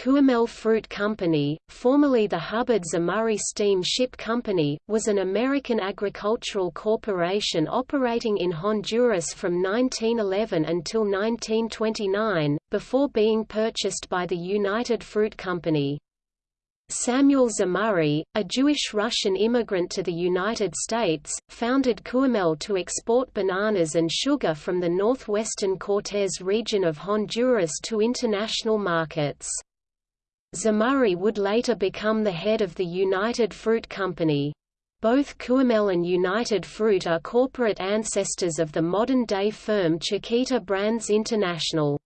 Cuyamel Fruit Company, formerly the Hubbard Zemurray Steam Ship Company, was an American agricultural corporation operating in Honduras from 1911 until 1929, before being purchased by the United Fruit Company. Samuel Zemurray, a Jewish Russian immigrant to the United States, founded Cuyamel to export bananas and sugar from the northwestern Cortez region of Honduras to international markets. Zemurray would later become the head of the United Fruit Company. Both Cuyamel and United Fruit are corporate ancestors of the modern-day firm Chiquita Brands International.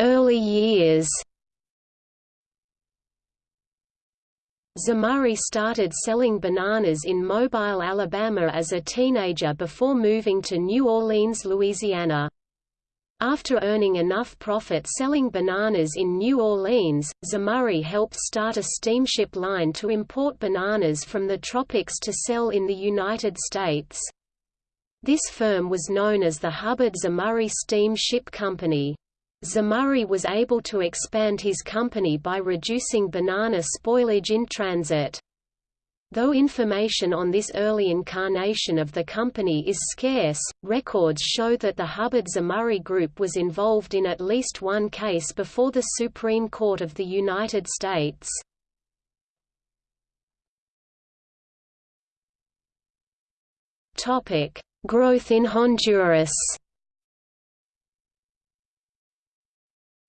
Early years Zemurray started selling bananas in Mobile, Alabama as a teenager before moving to New Orleans, Louisiana. After earning enough profit selling bananas in New Orleans, Zemurray helped start a steamship line to import bananas from the tropics to sell in the United States. This firm was known as the Hubbard Zemurray Steam Ship Company. Zemurray was able to expand his company by reducing banana spoilage in transit. Though information on this early incarnation of the company is scarce, records show that the Hubbard-Zemurray Group was involved in at least one case before the Supreme Court of the United States. Growth in Honduras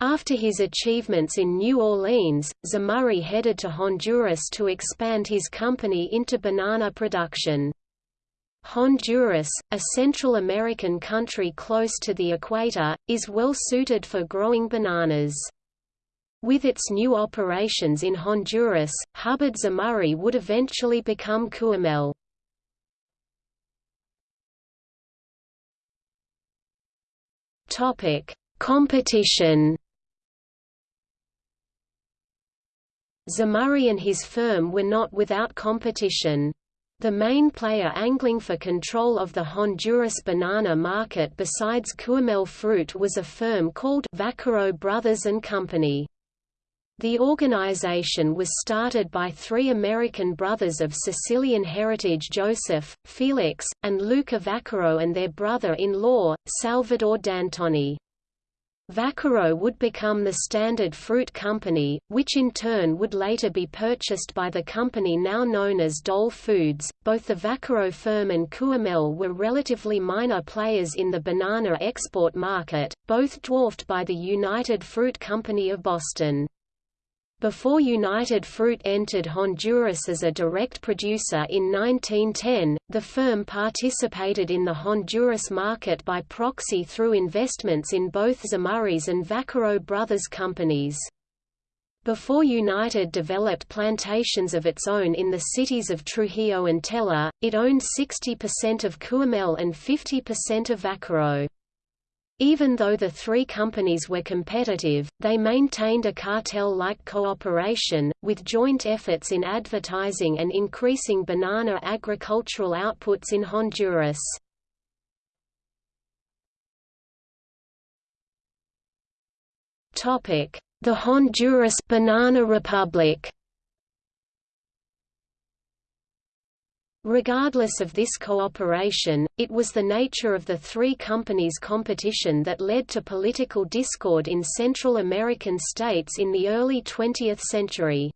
After his achievements in New Orleans, Zemurray headed to Honduras to expand his company into banana production. Honduras, a Central American country close to the equator, is well suited for growing bananas. With its new operations in Honduras, Hubbard Zemurray would eventually become Cuyamel. Competition Zemurray and his firm were not without competition. The main player angling for control of the Honduras banana market besides Cuyamel Fruit was a firm called Vaccaro Brothers and Company. The organization was started by three American brothers of Sicilian heritage Joseph, Felix, and Luca Vaccaro and their brother-in-law, Salvador D'Antoni. Vaccaro would become the Standard Fruit Company, which in turn would later be purchased by the company now known as Dole Foods. Both the Vaccaro firm and Cuyamel were relatively minor players in the banana export market, both dwarfed by the United Fruit Company of Boston. Before United Fruit entered Honduras as a direct producer in 1910, the firm participated in the Honduras market by proxy through investments in both Zemurray's and Vaccaro Brothers companies. Before United developed plantations of its own in the cities of Trujillo and Tela, it owned 60% of Cuyamel and 50% of Vaccaro. Even though the three companies were competitive, they maintained a cartel-like cooperation, with joint efforts in advertising and increasing banana agricultural outputs in Honduras. The Honduras Banana Republic Regardless of this cooperation, it was the nature of the three companies' competition that led to political discord in Central American states in the early 20th century.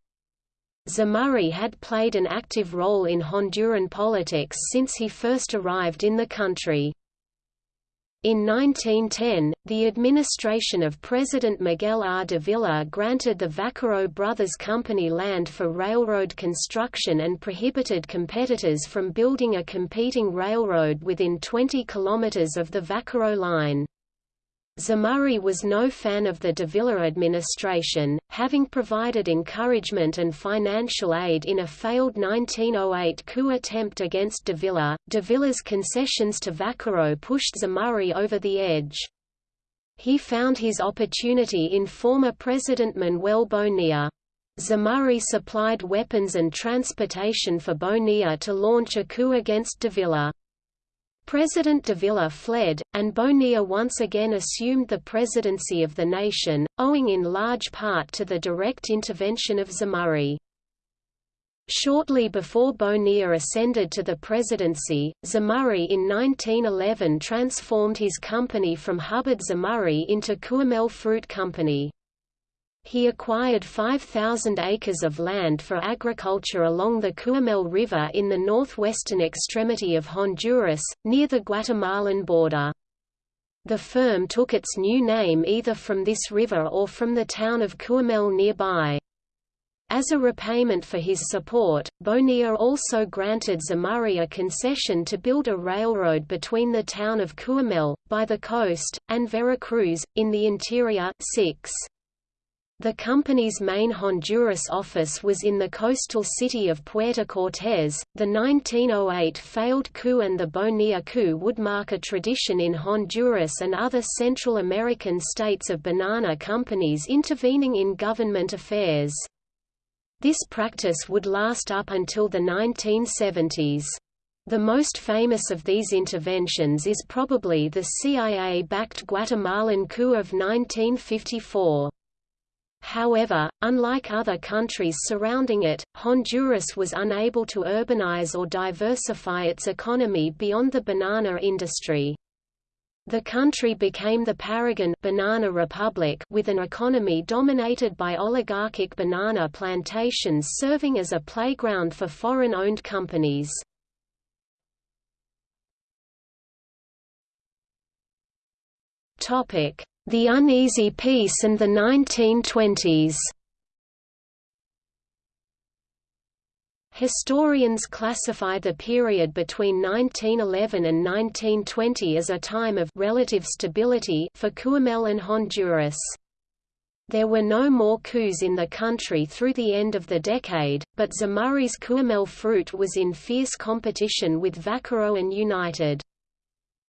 Zemurray had played an active role in Honduran politics since he first arrived in the country. In 1910, the administration of President Miguel R. Davila granted the Vaccaro Brothers Company land for railroad construction and prohibited competitors from building a competing railroad within 20 kilometers of the Vaccaro line. Zemurray was no fan of the Davila administration, having provided encouragement and financial aid in a failed 1908 coup attempt against Davila. Davila's concessions to Vaccaro pushed Zemurray over the edge. He found his opportunity in former President Manuel Bonilla. Zemurray supplied weapons and transportation for Bonilla to launch a coup against Davila. President Davila fled, and Bonilla once again assumed the presidency of the nation, owing in large part to the direct intervention of Zemurray. Shortly before Bonilla ascended to the presidency, Zemurray in 1911 transformed his company from Hubbard Zemurray into Cuyamel Fruit Company. He acquired 5,000 acres of land for agriculture along the Cuyamel River in the northwestern extremity of Honduras, near the Guatemalan border. The firm took its new name either from this river or from the town of Cuyamel nearby. As a repayment for his support, Bonilla also granted Zemurray a concession to build a railroad between the town of Cuyamel, by the coast, and Veracruz, in the interior 6. The company's main Honduras office was in the coastal city of Puerto Cortés. The 1908 failed coup and the Bonilla coup would mark a tradition in Honduras and other Central American states of banana companies intervening in government affairs. This practice would last up until the 1970s. The most famous of these interventions is probably the CIA-backed Guatemalan coup of 1954. However, unlike other countries surrounding it, Honduras was unable to urbanize or diversify its economy beyond the banana industry. The country became the Paragon banana republic with an economy dominated by oligarchic banana plantations serving as a playground for foreign-owned companies. Topic: the Uneasy Peace and the 1920s Historians classify the period between 1911 and 1920 as a time of relative stability for Cuyamel and Honduras. There were no more coups in the country through the end of the decade, but Zemurray's Cuyamel fruit was in fierce competition with Vaccaro and United.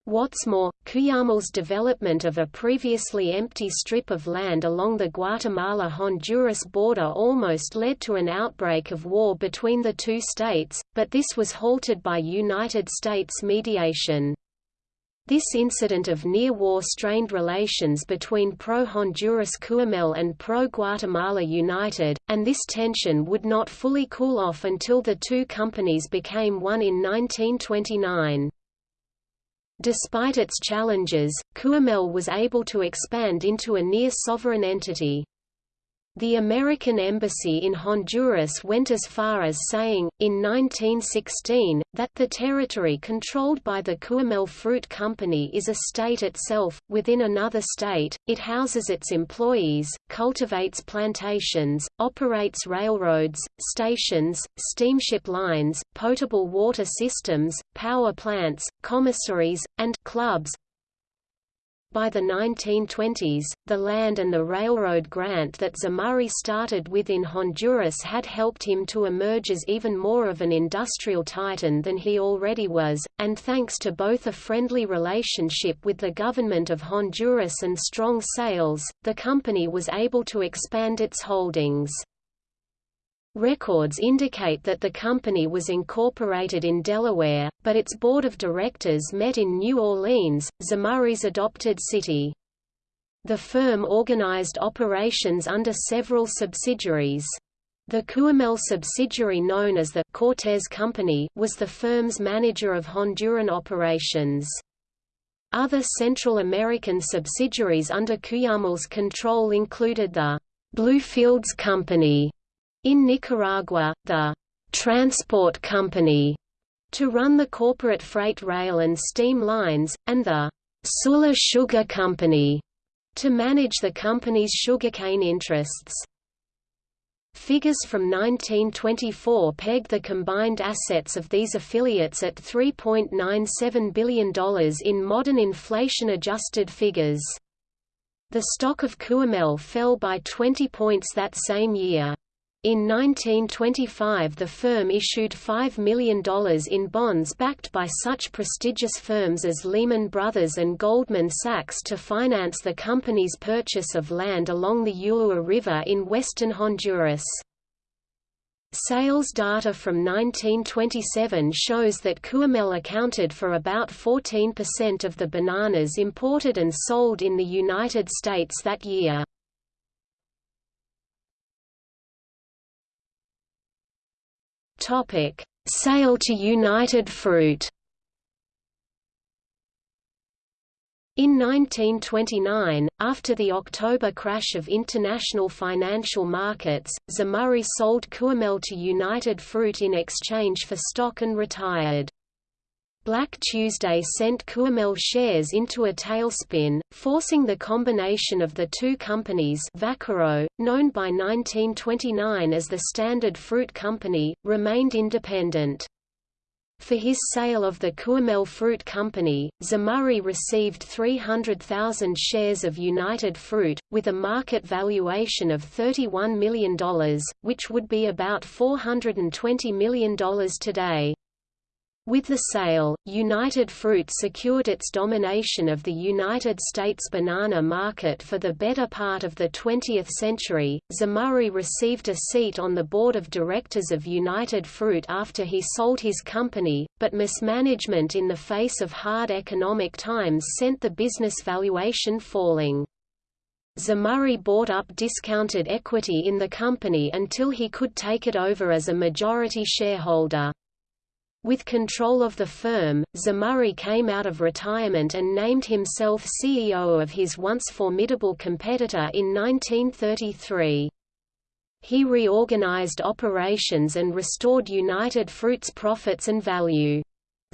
What's more, Cuyamel's development of a previously empty strip of land along the Guatemala-Honduras border almost led to an outbreak of war between the two states, but this was halted by United States mediation. This incident of near-war strained relations between pro-Honduras Cuyamel and pro-Guatemala United, and this tension would not fully cool off until the two companies became one in 1929. Despite its challenges, Cuyamel was able to expand into a near-sovereign entity. The American embassy in Honduras went as far as saying, in 1916, that the territory controlled by the Cuyamel Fruit Company is a state itself, within another state, it houses its employees, cultivates plantations, operates railroads, stations, steamship lines, potable water systems, power plants, commissaries, and clubs, by the 1920s, the land and the railroad grant that Zemurray started with in Honduras had helped him to emerge as even more of an industrial titan than he already was, and thanks to both a friendly relationship with the government of Honduras and strong sales, the company was able to expand its holdings. Records indicate that the company was incorporated in Delaware, but its board of directors met in New Orleans, Zemurray's adopted city. The firm organized operations under several subsidiaries. The Cuyamel subsidiary known as the Cortez Company was the firm's manager of Honduran operations. Other Central American subsidiaries under Cuyamel's control included the Bluefields Company, in Nicaragua, the «transport company» to run the corporate freight rail and steam lines, and the «Sula Sugar Company» to manage the company's sugarcane interests. Figures from 1924 pegged the combined assets of these affiliates at $3.97 billion in modern inflation-adjusted figures. The stock of Cuyamel fell by 20 points that same year. In 1925 the firm issued $5 million in bonds backed by such prestigious firms as Lehman Brothers and Goldman Sachs to finance the company's purchase of land along the Ulua River in western Honduras. Sales data from 1927 shows that Cuyamel accounted for about 14% of the bananas imported and sold in the United States that year. Sale to United Fruit In 1929, after the October crash of international financial markets, Zemurray sold Cuyamel to United Fruit in exchange for stock and retired. Black Tuesday sent Cuyamel shares into a tailspin, forcing the combination of the two companies Vaccaro, known by 1929 as the Standard Fruit Company, remained independent. For his sale of the Cuyamel Fruit Company, Zemurray received 300,000 shares of United Fruit, with a market valuation of $31 million, which would be about $420 million today. With the sale, United Fruit secured its domination of the United States banana market for the better part of the 20th century. Zemurray received a seat on the board of directors of United Fruit after he sold his company, but mismanagement in the face of hard economic times sent the business valuation falling. Zemurray bought up discounted equity in the company until he could take it over as a majority shareholder. With control of the firm, Zemurray came out of retirement and named himself CEO of his once formidable competitor in 1933. He reorganized operations and restored United Fruit's profits and value.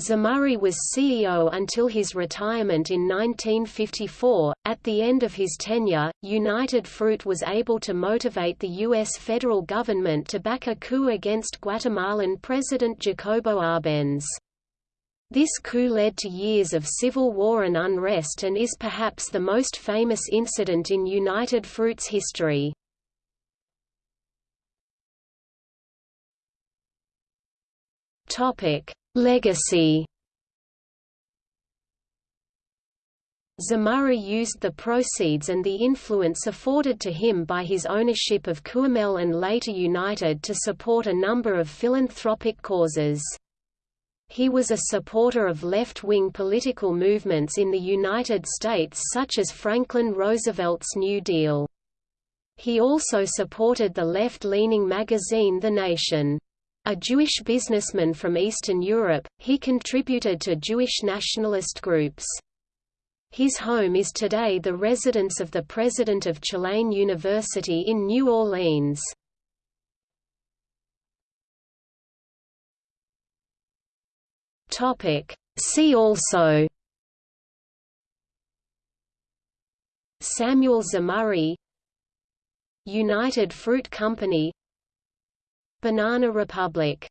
Zemurray was CEO until his retirement in 1954. At the end of his tenure, United Fruit was able to motivate the U.S. federal government to back a coup against Guatemalan President Jacobo Arbenz. This coup led to years of civil war and unrest and is perhaps the most famous incident in United Fruit's history. Topic: Legacy Zemurray used the proceeds and the influence afforded to him by his ownership of Cuyamel and later United to support a number of philanthropic causes. He was a supporter of left-wing political movements in the United States such as Franklin Roosevelt's New Deal. He also supported the left-leaning magazine The Nation. A Jewish businessman from Eastern Europe, he contributed to Jewish nationalist groups. His home is today the residence of the president of Tulane University in New Orleans. See also Samuel Zemurray United Fruit Company Banana Republic